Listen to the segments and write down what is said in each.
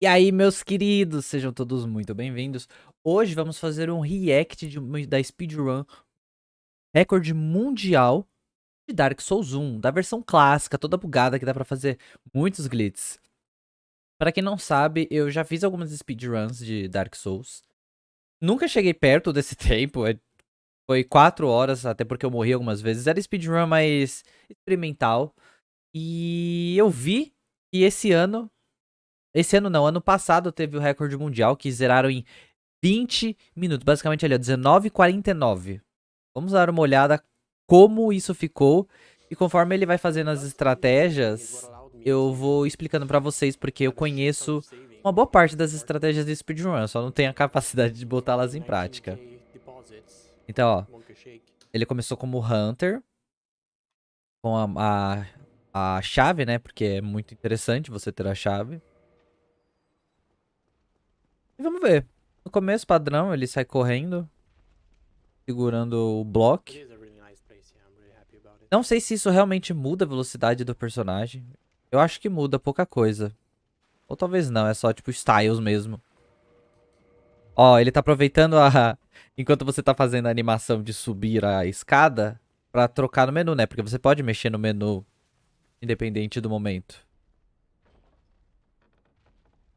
E aí, meus queridos, sejam todos muito bem-vindos. Hoje vamos fazer um react de, da speedrun recorde mundial de Dark Souls 1, da versão clássica, toda bugada, que dá pra fazer muitos glitches. Pra quem não sabe, eu já fiz algumas speedruns de Dark Souls. Nunca cheguei perto desse tempo, é, foi 4 horas, até porque eu morri algumas vezes. Era speedrun mais experimental. E eu vi que esse ano esse ano não, ano passado teve o recorde mundial que zeraram em 20 minutos. Basicamente ali, ó, 19,49. Vamos dar uma olhada como isso ficou. E conforme ele vai fazendo as estratégias, eu vou explicando pra vocês, porque eu conheço uma boa parte das estratégias de speedrun, só não tenho a capacidade de botá-las em prática. Então, ó, ele começou como Hunter, com a, a, a chave, né, porque é muito interessante você ter a chave. E vamos ver. No começo, padrão, ele sai correndo. Segurando o bloco. Não sei se isso realmente muda a velocidade do personagem. Eu acho que muda pouca coisa. Ou talvez não, é só tipo styles mesmo. Ó, ele tá aproveitando a... Enquanto você tá fazendo a animação de subir a escada, pra trocar no menu, né? Porque você pode mexer no menu, independente do momento.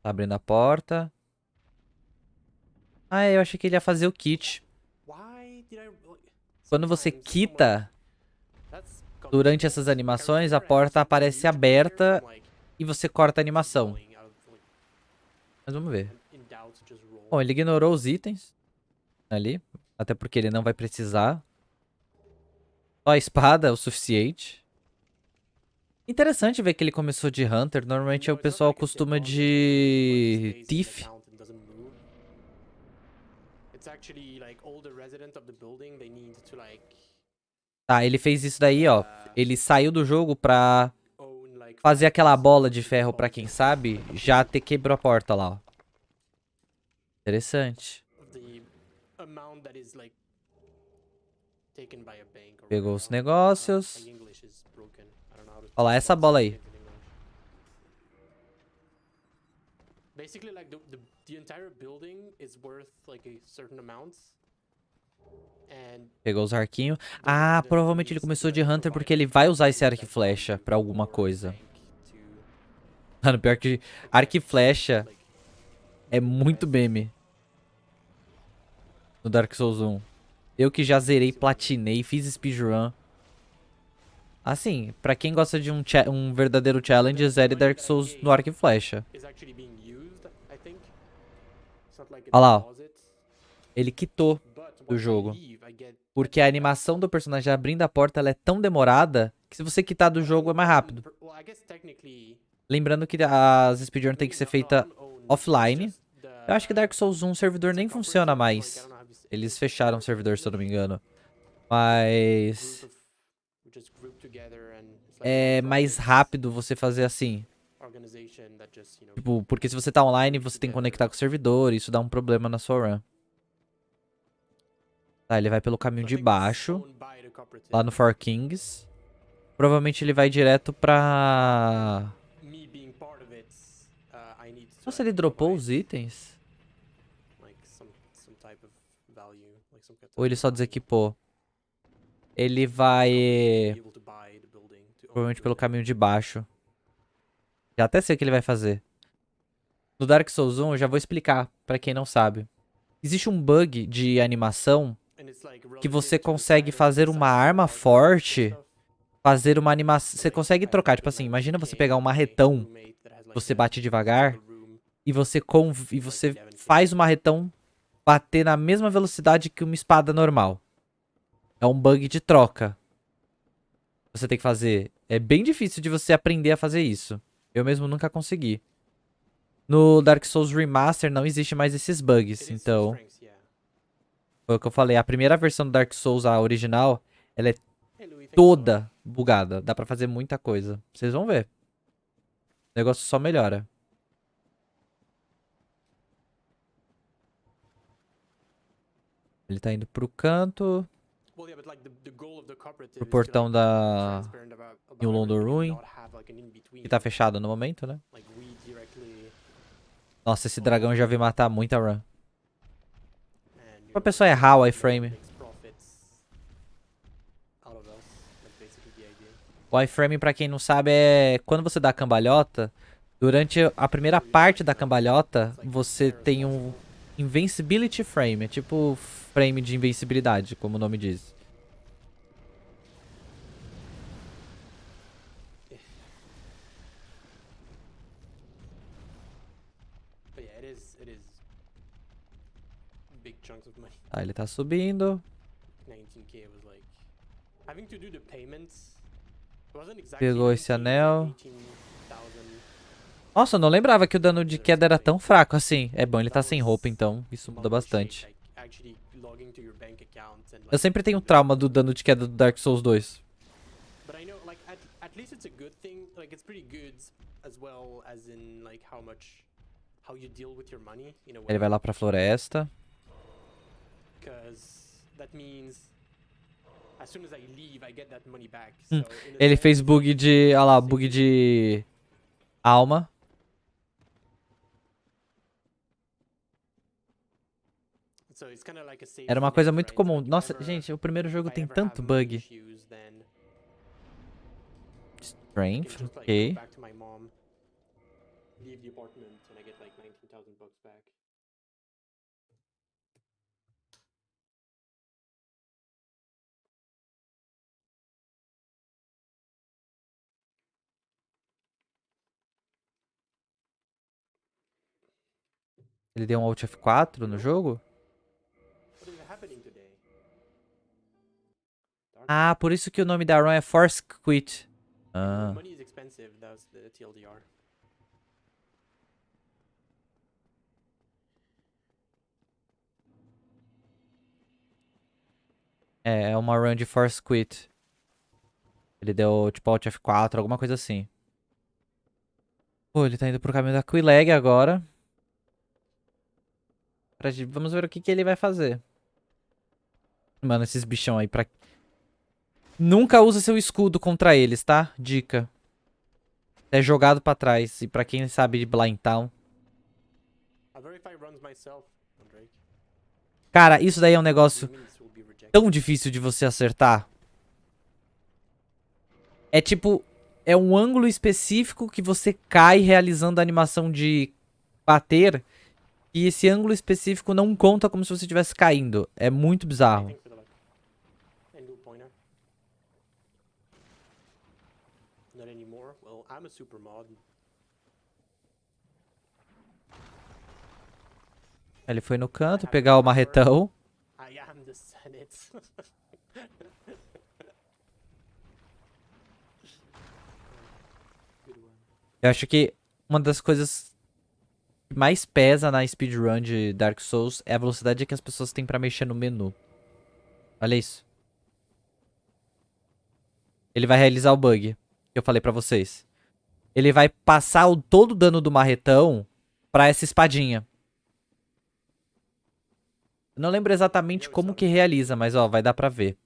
Tá abrindo a porta. Ah, eu achei que ele ia fazer o kit. Quando você quita durante essas animações, a porta aparece aberta e você corta a animação. Mas vamos ver. Bom, ele ignorou os itens ali, até porque ele não vai precisar. Só a espada é o suficiente. Interessante ver que ele começou de Hunter. Normalmente o pessoal costuma de Thief. Tá, ele fez isso daí, ó. Uh, ele saiu do jogo pra fazer aquela bola de ferro pra quem sabe, já ter quebrou a porta lá, ó. Interessante. Pegou os negócios. Olha lá, essa bola aí. Basically, like the, the the entire building is worth like a certain amount. Pegou os arquinhos. Ah, provavelmente ele começou de Hunter porque ele vai usar esse arco e flecha pra alguma coisa. Mano, pior que arco e flecha é muito meme. No Dark Souls 1. Eu que já zerei, platinei, fiz speedrun. Assim, pra quem gosta de um, um verdadeiro challenge, zere Dark Souls no arco e flecha. Olha lá, ó. Ele quitou do jogo. Porque a animação do personagem abrindo a porta ela é tão demorada que se você quitar do jogo é mais rápido. Lembrando que as speedrun tem que ser feita offline. Eu acho que Dark Souls 1 o servidor nem funciona mais. Eles fecharam o servidor, se eu não me engano. Mas... É mais rápido você fazer assim. Tipo, porque se você tá online, você tem que conectar com o servidor, isso dá um problema na sua run. Tá, ele vai pelo caminho de baixo, lá no Four Kings. Provavelmente ele vai direto pra... Nossa, ele dropou os itens? Ou ele só desequipou? Ele vai... Provavelmente pelo caminho de baixo. Já até sei o que ele vai fazer. No Dark Souls 1, eu já vou explicar pra quem não sabe. Existe um bug de animação que você consegue fazer uma arma forte, fazer uma animação... Você consegue trocar, tipo assim, imagina você pegar um marretão, você bate devagar, e você, conv... e você faz o marretão bater na mesma velocidade que uma espada normal. É um bug de troca. Você tem que fazer. É bem difícil de você aprender a fazer isso. Eu mesmo nunca consegui. No Dark Souls Remaster não existe mais esses bugs, então... Foi o que eu falei, a primeira versão do Dark Souls, a original, ela é toda bugada. Dá pra fazer muita coisa. Vocês vão ver. O negócio só melhora. Ele tá indo pro canto. Pro portão da New London Ruin. Que tá fechado no momento, né? Nossa, esse dragão já veio matar muita run. Pra pessoa errar o iframe. O iframe, pra quem não sabe, é quando você dá a cambalhota, durante a primeira parte da cambalhota, você tem um invincibility frame, é tipo frame de invencibilidade, como o nome diz. Tá, ele tá subindo. 19k was like Nossa, eu não lembrava que o dano de queda era tão fraco assim. É bom, ele tá sem roupa, então isso muda bastante. Eu sempre tenho trauma do dano de queda do Dark Souls 2. But I know, like, at, at least it's a good thing. Like, it's pretty good as well as in, like, how much, how you deal with your money in a way. Ele vai lá pra floresta. Hum, Ele fez bug de. Olha lá, bug de. Alma. so it's kinda like a safety Era uma coisa muito comum. Nossa, gente, o primeiro jogo tem tanto bug. Strength, ok. back to my mom, leave the apartment, and I get like 19,000 bucks back. Ele deu um Alt F4 no jogo? Ah, por isso que o nome da run é Force Quit. Ah. É, é uma run de Force Quit. Ele deu tipo Alt F4, alguma coisa assim. Pô, ele tá indo pro caminho da Quileg agora. Pra Vamos ver o que, que ele vai fazer. Mano, esses bichão aí pra... Nunca usa seu escudo contra eles, tá? Dica. É jogado pra trás. E pra quem sabe de Blind Town. Cara, isso daí é um negócio tão difícil de você acertar. É tipo, é um ângulo específico que você cai realizando a animação de bater. E esse ângulo específico não conta como se você estivesse caindo. É muito bizarro. Thanks for the luck. And do pointer. Not anymore. Well, I'm a super mod. Ele foi no canto pegar o marretão. I am the Senate. Eu acho que uma das coisas que mais pesa na speedrun de Dark Souls é a velocidade que as pessoas têm pra mexer no menu. Olha isso. Ele vai realizar o bug que eu falei pra vocês. Ele vai passar o, todo o dano do marretão pra essa espadinha. Não lembro exatamente como que realiza, mas ó, vai dar pra ver.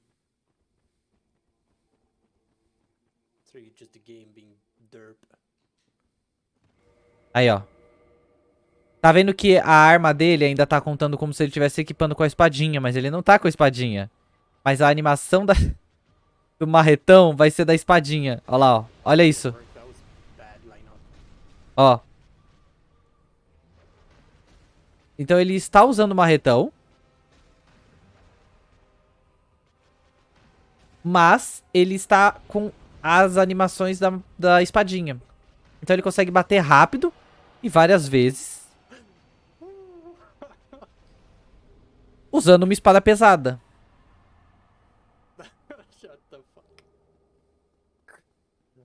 Aí, ó. Tá vendo que a arma dele ainda tá contando como se ele estivesse equipando com a espadinha, mas ele não tá com a espadinha. Mas a animação da... do marretão vai ser da espadinha. Olha lá, ó. Olha isso. Ó. Então ele está usando o marretão. Mas ele está com as animações da, da espadinha. Então ele consegue bater rápido e várias vezes. Usando uma espada pesada.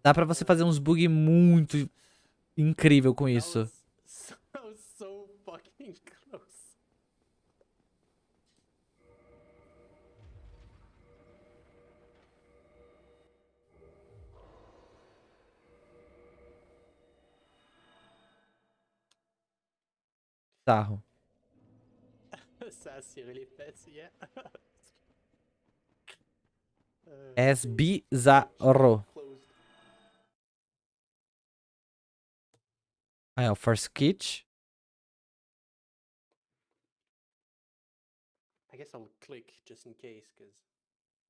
Dá pra você fazer uns bug muito incrível com isso. Bizarro. É bizarro. Ah, é o Force Kit.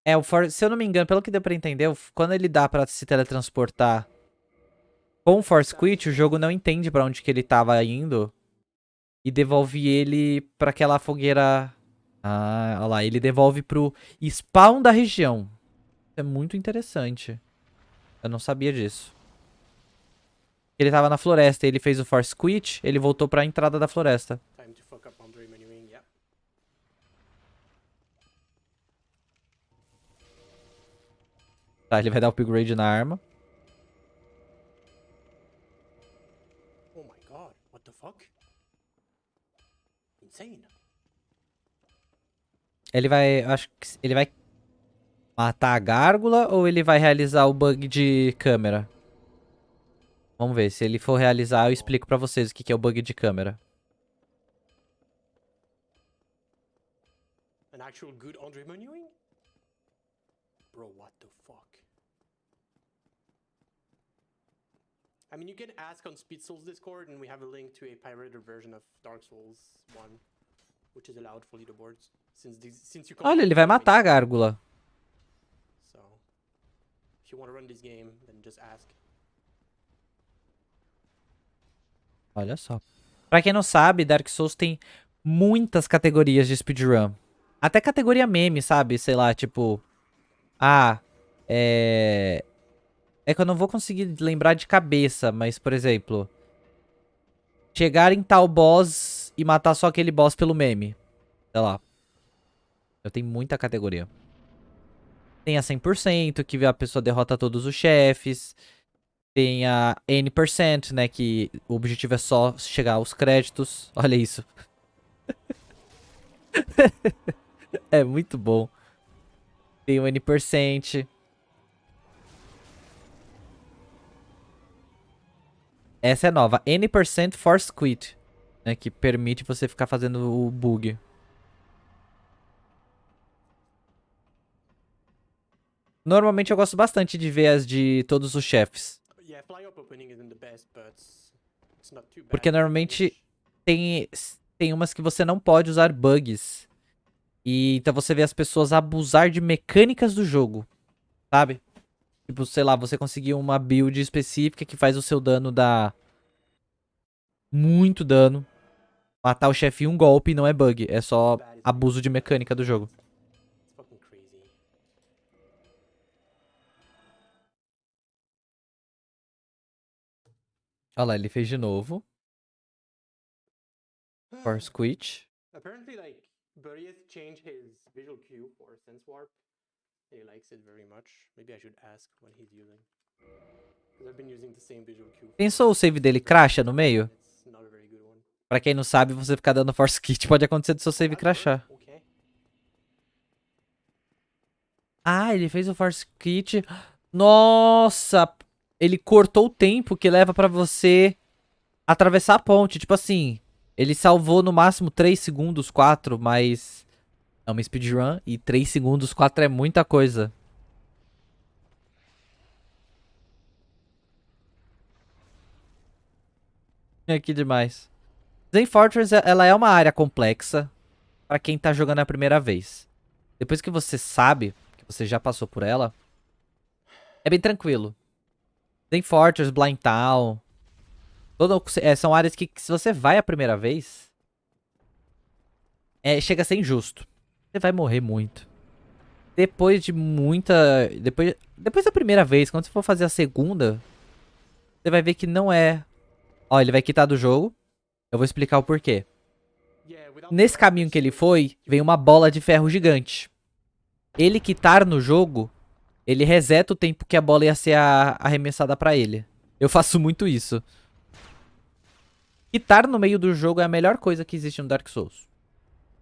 É, o For... se eu não me engano, pelo que deu pra entender, quando ele dá pra se teletransportar com o Force Quit, o jogo não entende pra onde que ele tava indo e devolve ele pra aquela fogueira... Ah, olha lá, ele devolve pro spawn da região. É muito interessante. Eu não sabia disso. Ele tava na floresta, ele fez o Force Quit, ele voltou pra entrada da floresta. Tá, ele vai dar upgrade na arma. Oh my god, what the fuck? Insane. Ele vai. Acho que. Ele vai matar a gárgula ou ele vai realizar o bug de câmera? Vamos ver. Se ele for realizar, eu explico pra vocês o que que é o bug de câmera. An actual good Andre? Bro, what the fuck? I mean, you can ask on Speed Souls Discord, and we have a link to a pirated version of Dark Souls 1, which is allowed for leaderboards. Since these, since you Olha, ele vai matar a gárgula. So, if you want to run this game, then just ask. Olha só. Pra quem não sabe, Dark Souls tem muitas categorias de speedrun. Até categoria meme, sabe? Sei lá, tipo... Ah, é... É que eu não vou conseguir lembrar de cabeça, mas, por exemplo... Chegar em tal boss e matar só aquele boss pelo meme. Sei lá. Eu tenho muita categoria. Tem a 100%, que a pessoa derrota todos os chefes. Tem a N%, né? Que o objetivo é só chegar aos créditos. Olha isso. é muito bom. Tem o N%. Essa é nova. N% Force Quit. Né, que permite você ficar fazendo o bug. Normalmente eu gosto bastante de ver as de todos os chefes. Porque normalmente tem, tem umas que você não pode usar bugs. E então você vê as pessoas abusar de mecânicas do jogo. Sabe? Tipo, sei lá, você conseguir uma build específica que faz o seu dano dar muito dano. Matar o chefe em um golpe não é bug, é só abuso de mecânica do jogo. Olha lá, ele fez de novo. Force Quit. Apparently, like, changed his visual cue for Sense Warp. He likes it very much. Maybe I should ask what he's using. I've been using the same visual cue. Pensou o save dele cracha no meio? Pra quem não sabe, você ficar dando Force Kit pode acontecer do seu save crashar. Ah, ele fez o Force Kit. Nossa! Ele cortou o tempo que leva pra você atravessar a ponte. Tipo assim, ele salvou no máximo 3 segundos, 4, mas é uma speedrun e 3 segundos, 4 é muita coisa. Que demais. Zen Fortress, é- ela é uma área complexa pra quem tá jogando a primeira vez. Depois que você sabe, que você já passou por ela, é bem tranquilo. Zen Fortress, Blind Town, todo, é, são áreas que, que se você vai a primeira vez, é, chega a ser injusto. Você vai morrer muito. Depois de muita... Depois, depois da primeira vez, quando você for fazer a segunda, você vai ver que não é... Ó, ele vai quitar do jogo. Eu vou explicar o porquê. Nesse caminho que ele foi, vem uma bola de ferro gigante. Ele quitar no jogo, ele reseta o tempo que a bola ia ser arremessada pra ele. Eu faço muito isso. Quitar no meio do jogo é a melhor coisa que existe no Dark Souls.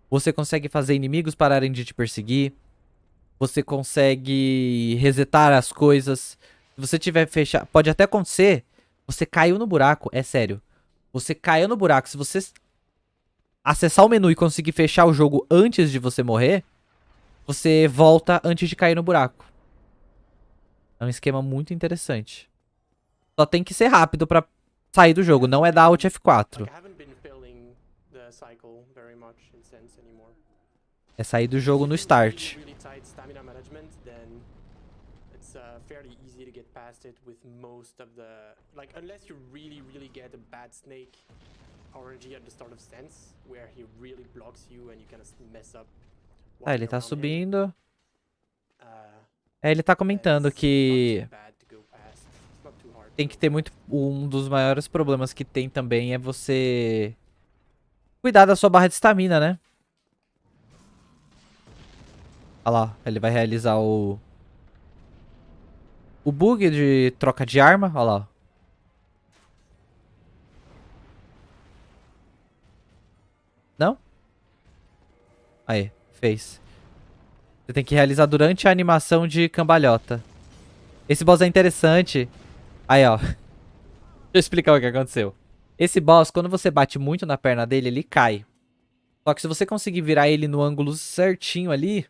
Você consegue fazer inimigos pararem de te perseguir. Você consegue resetar as coisas. Se você tiver fechado. Pode até acontecer. Você caiu no buraco. É sério. Você caiu no buraco. Se você acessar o menu e conseguir fechar o jogo antes de você morrer, você volta antes de cair no buraco. É um esquema muito interessante. Só tem que ser rápido pra sair do jogo, não é dar Alt F4. Like, I haven't been filling the cycle very much in Sense anymore. É sair do jogo no start. Really, really tight stamina management, then it's uh, fairly easy to get past it with most of the like unless you really really get a bad snake RNG at the start of Sense, where he really blocks you and you kind of mess up. Tá, ele tá subindo. Uh, É, ele tá comentando que tem que ter muito. Um dos maiores problemas que tem também é você cuidar da sua barra de estamina, né? Olha lá, ele vai realizar o. O bug de troca de arma. Olha lá. Não? Aí, fez. Você tem que realizar durante a animação de cambalhota. Esse boss é interessante. Aí, ó. Deixa eu explicar o que aconteceu. Esse boss, quando você bate muito na perna dele, ele cai. Só que se você conseguir virar ele no ângulo certinho ali,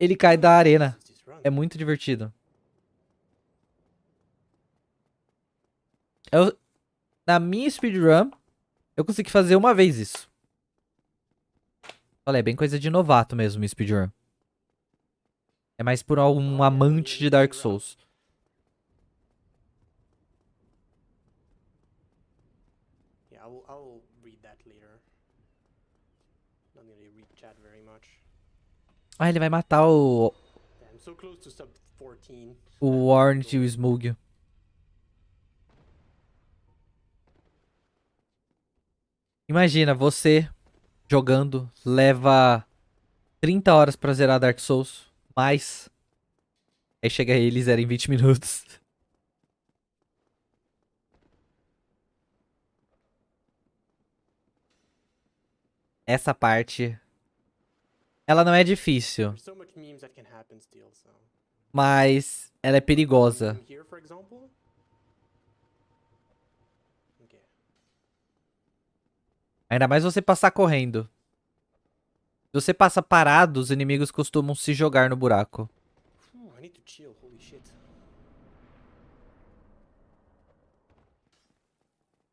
ele cai da arena. É muito divertido. Eu, na minha speedrun, eu consegui fazer uma vez isso. Olha, é bem coisa de novato mesmo, speedrun. É mais por algum amante de Dark Souls. Yeah, I'll, I'll read that later. Not gonna read chat very much. Ah, ele vai matar o, Yeah, I'm so close to sub 14. o Warren e o Smug. Imagina, você jogando, leva 30 horas pra zerar Dark Souls, mais. Aí chega ele e zera em 20 minutos. Essa parte. Ela não é difícil, mas ela é perigosa. Meme Here, for example. Okay. Ainda mais você passar correndo. Se você passa parado, os inimigos costumam se jogar no buraco. Shit.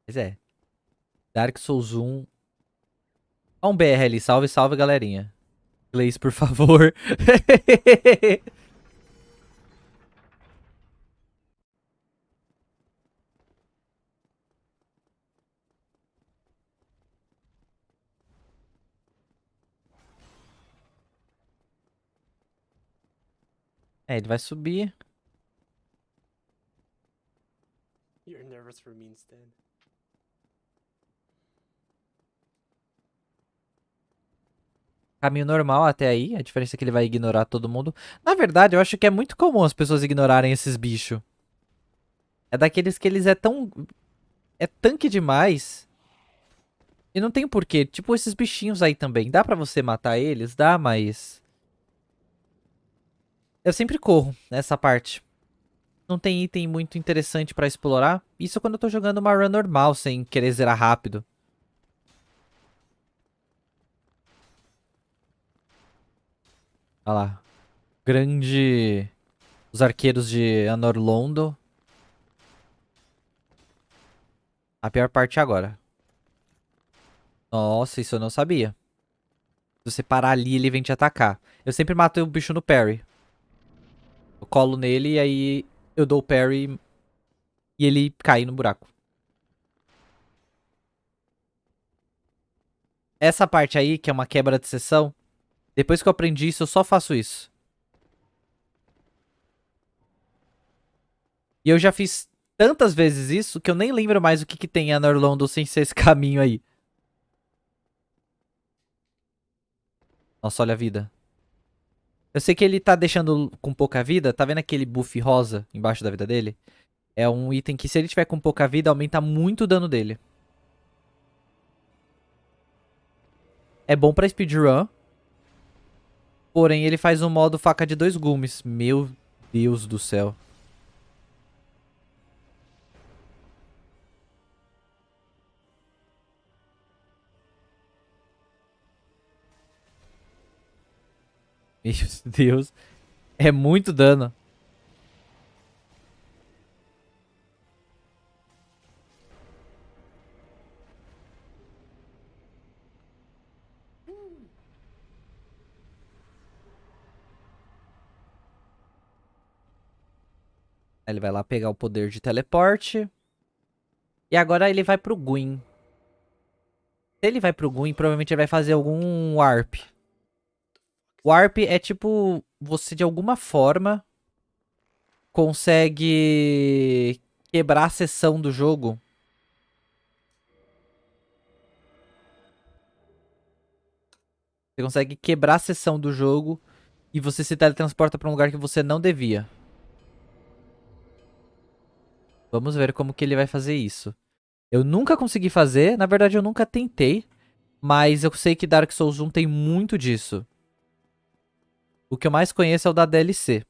Pois é. Dark Souls 1. Ó um BR ali. Salve, salve, galerinha. Inglês, por favor. É, ele vai subir. You're nervous for me instead. Caminho normal até aí. A diferença é que ele vai ignorar todo mundo. Na verdade, eu acho que é muito comum as pessoas ignorarem esses bichos. É daqueles que eles é tão. É tanque demais. E não tem porquê. Tipo esses bichinhos aí também. Dá pra você matar eles? Dá, mas. Eu sempre corro nessa parte. Não tem item muito interessante pra explorar. Isso quando eu tô jogando uma run normal, sem querer zerar rápido. Olha lá. Grande. Os arqueiros de Anor Londo. A pior parte é agora. Nossa, isso eu não sabia. Se você parar ali, ele vem te atacar. Eu sempre mato o bicho no parry. Colo nele e aí eu dou o parry e ele cai no buraco. Essa parte aí, que é uma quebra de sessão, depois que eu aprendi isso, eu só faço isso. E eu já fiz tantas vezes isso que eu nem lembro mais o que, que tem em Anorlondo sem ser esse caminho aí. Nossa, olha a vida. Eu sei que ele tá deixando com pouca vida. Tá vendo aquele buff rosa embaixo da vida dele? É um item que se ele tiver com pouca vida, aumenta muito o dano dele. É bom pra speedrun. Porém, ele faz um modo faca de dois gumes. Meu Deus do céu. Meu Deus. É muito dano. Ele vai lá pegar o poder de teleporte. E agora ele vai pro Gwyn. Se ele vai pro Gwyn, provavelmente ele vai fazer algum warp. Warp é tipo, você de alguma forma consegue quebrar a sessão do jogo. Você consegue quebrar a sessão do jogo e você se teletransporta pra um lugar que você não devia. Vamos ver como que ele vai fazer isso. Eu nunca consegui fazer, na verdade eu nunca tentei, mas eu sei que Dark Souls 1 tem muito disso. O que eu mais conheço é o da DLC.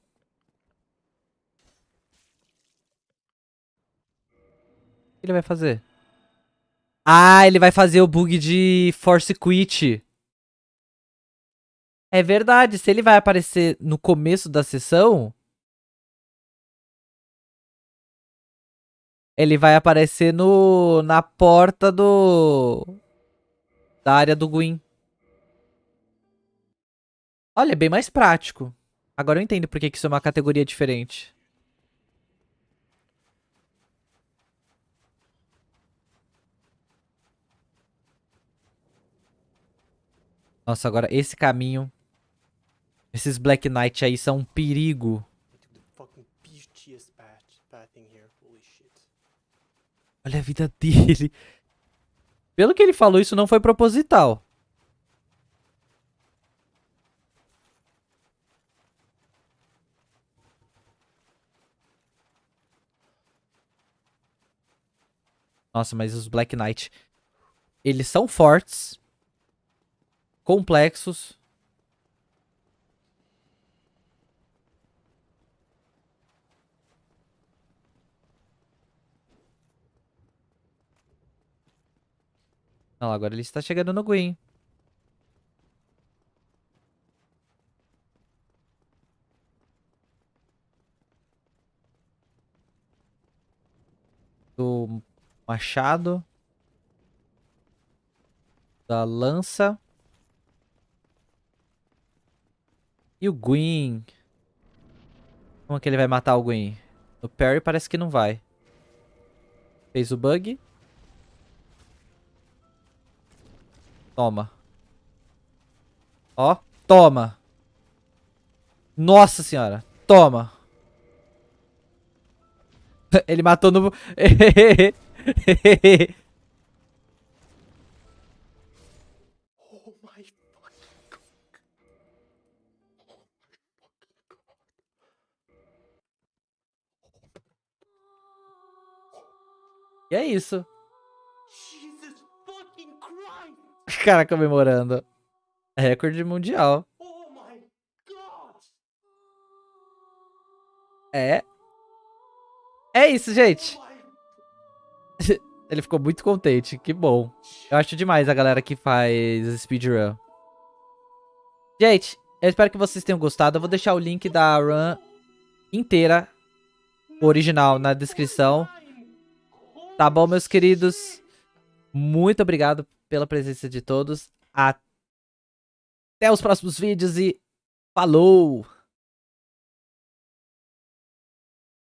O que ele vai fazer? Ah, ele vai fazer o bug de Force Quit. É verdade, se ele vai aparecer no começo da sessão... Ele vai aparecer no na porta do... Da área do Gwyn. Olha, é bem mais prático. Agora eu entendo por que isso é uma categoria diferente. Nossa, agora esse caminho... Esses Black Knight aí são um perigo. Olha a vida dele. Pelo que ele falou, isso não foi proposital. Nossa, mas os Black Knight... Eles são fortes. Complexos. Lá, agora ele está chegando no Gwyn. Do machado. Da lança. E o Gwyn. Como que ele vai matar o Gwyn? O Perry parece que não vai. Fez o bug. Toma. Ó, toma. Nossa senhora. Toma. Ele matou no... E é isso. cara comemorando. Recorde mundial. É. É isso, gente. Ele ficou muito contente. Que bom. Eu acho demais a galera que faz speedrun. Gente, eu espero que vocês tenham gostado. Eu vou deixar o link da run inteira, original, na descrição. Tá bom, meus queridos? Muito obrigado pela presença de todos. Até os próximos vídeos e falou!